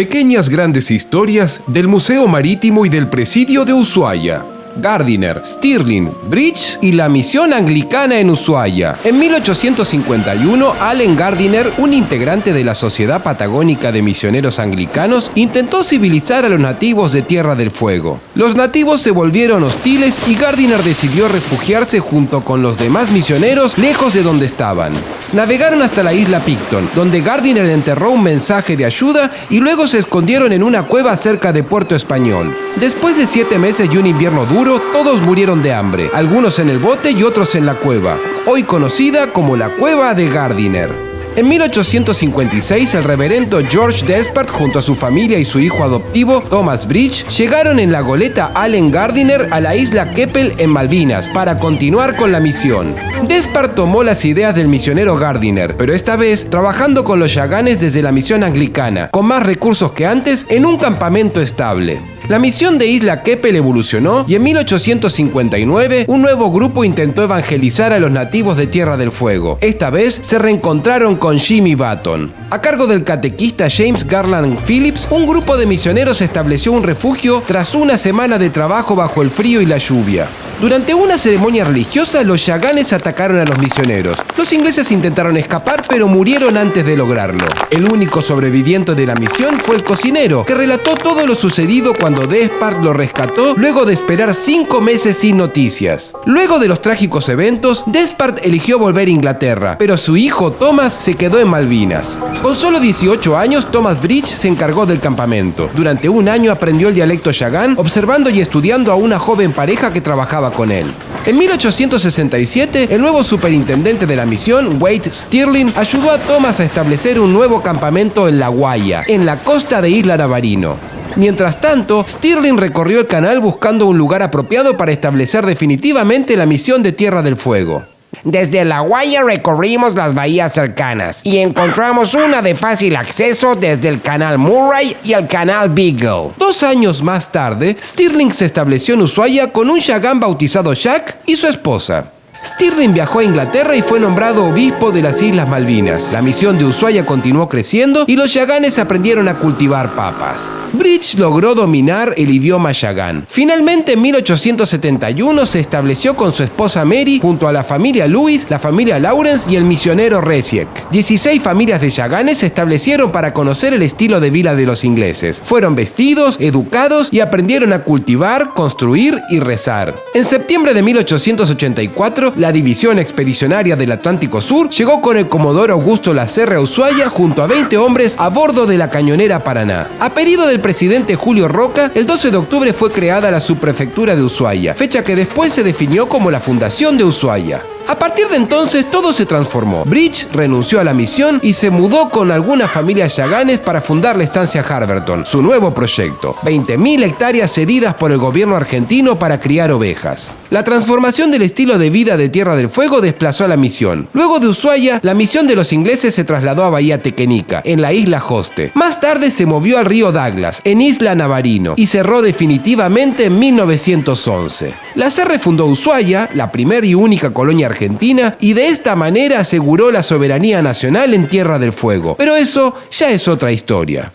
Pequeñas grandes historias del Museo Marítimo y del Presidio de Ushuaia. Gardiner, Stirling, Bridge y la misión anglicana en Ushuaia. En 1851, Allen Gardiner, un integrante de la Sociedad Patagónica de Misioneros Anglicanos, intentó civilizar a los nativos de Tierra del Fuego. Los nativos se volvieron hostiles y Gardiner decidió refugiarse junto con los demás misioneros lejos de donde estaban. Navegaron hasta la isla Picton, donde Gardiner enterró un mensaje de ayuda y luego se escondieron en una cueva cerca de Puerto Español. Después de siete meses y un invierno duro, todos murieron de hambre, algunos en el bote y otros en la cueva, hoy conocida como la Cueva de Gardiner. En 1856, el reverendo George Despard, junto a su familia y su hijo adoptivo, Thomas Bridge, llegaron en la goleta Allen Gardiner a la isla Keppel en Malvinas para continuar con la misión. Despard tomó las ideas del misionero Gardiner, pero esta vez trabajando con los yaganes desde la misión anglicana, con más recursos que antes, en un campamento estable. La misión de Isla Keppel evolucionó y en 1859 un nuevo grupo intentó evangelizar a los nativos de Tierra del Fuego. Esta vez se reencontraron con Jimmy Button. A cargo del catequista James Garland Phillips, un grupo de misioneros estableció un refugio tras una semana de trabajo bajo el frío y la lluvia. Durante una ceremonia religiosa, los yaganes atacaron a los misioneros. Los ingleses intentaron escapar, pero murieron antes de lograrlo. El único sobreviviente de la misión fue el cocinero, que relató todo lo sucedido cuando Despard lo rescató luego de esperar cinco meses sin noticias. Luego de los trágicos eventos, Despard eligió volver a Inglaterra, pero su hijo Thomas se quedó en Malvinas. Con solo 18 años, Thomas Bridge se encargó del campamento. Durante un año aprendió el dialecto yagán, observando y estudiando a una joven pareja que trabajaba con él. En 1867, el nuevo superintendente de la misión, Wade Stirling, ayudó a Thomas a establecer un nuevo campamento en La Guaya, en la costa de Isla Navarino. Mientras tanto, Stirling recorrió el canal buscando un lugar apropiado para establecer definitivamente la misión de Tierra del Fuego. Desde La Guaya recorrimos las bahías cercanas y encontramos una de fácil acceso desde el canal Murray y el canal Beagle. Dos años más tarde, Stirling se estableció en Ushuaia con un Yagán bautizado Jack y su esposa. Stirling viajó a Inglaterra y fue nombrado obispo de las Islas Malvinas. La misión de Ushuaia continuó creciendo y los yaganes aprendieron a cultivar papas. Bridge logró dominar el idioma yagán. Finalmente, en 1871 se estableció con su esposa Mary junto a la familia Lewis, la familia Lawrence y el misionero Resiek. 16 familias de yaganes se establecieron para conocer el estilo de vida de los ingleses. Fueron vestidos, educados y aprendieron a cultivar, construir y rezar. En septiembre de 1884, la División Expedicionaria del Atlántico Sur llegó con el Comodoro Augusto Lacerre Ushuaia junto a 20 hombres a bordo de la cañonera Paraná. A pedido del presidente Julio Roca, el 12 de octubre fue creada la subprefectura de Ushuaia, fecha que después se definió como la Fundación de Ushuaia. A partir de entonces todo se transformó. Bridge renunció a la misión y se mudó con algunas familias yaganes para fundar la estancia Harberton, su nuevo proyecto. 20.000 hectáreas cedidas por el gobierno argentino para criar ovejas. La transformación del estilo de vida de Tierra del Fuego desplazó a la misión. Luego de Ushuaia, la misión de los ingleses se trasladó a Bahía Tequenica, en la isla Hoste. Más tarde se movió al río Douglas, en Isla Navarino, y cerró definitivamente en 1911. La CR fundó Ushuaia, la primera y única colonia argentina Argentina y de esta manera aseguró la soberanía nacional en Tierra del Fuego. Pero eso ya es otra historia.